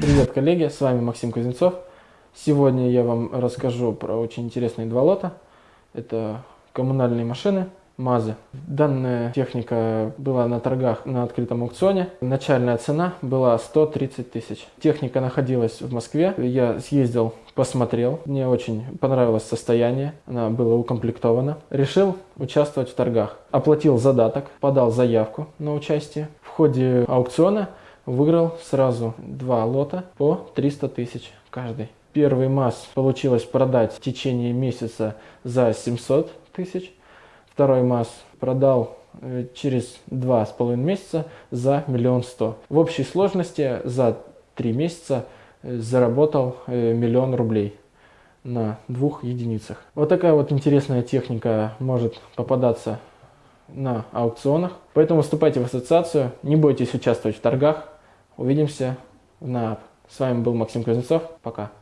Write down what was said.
Привет, коллеги, с вами Максим Кузнецов. Сегодня я вам расскажу про очень интересные два лота. Это коммунальные машины, МАЗы. Данная техника была на торгах на открытом аукционе. Начальная цена была 130 тысяч. Техника находилась в Москве. Я съездил, посмотрел. Мне очень понравилось состояние. Она была укомплектована. Решил участвовать в торгах. Оплатил задаток, подал заявку на участие. В ходе аукциона выиграл сразу два лота по 300 тысяч каждый. Первый МАЗ получилось продать в течение месяца за 700 тысяч. Второй МАЗ продал э, через два с половиной месяца за миллион сто. В общей сложности за три месяца э, заработал э, миллион рублей на двух единицах. Вот такая вот интересная техника может попадаться на аукционах. Поэтому вступайте в ассоциацию, не бойтесь участвовать в торгах. Увидимся на... С вами был Максим Кузнецов. Пока.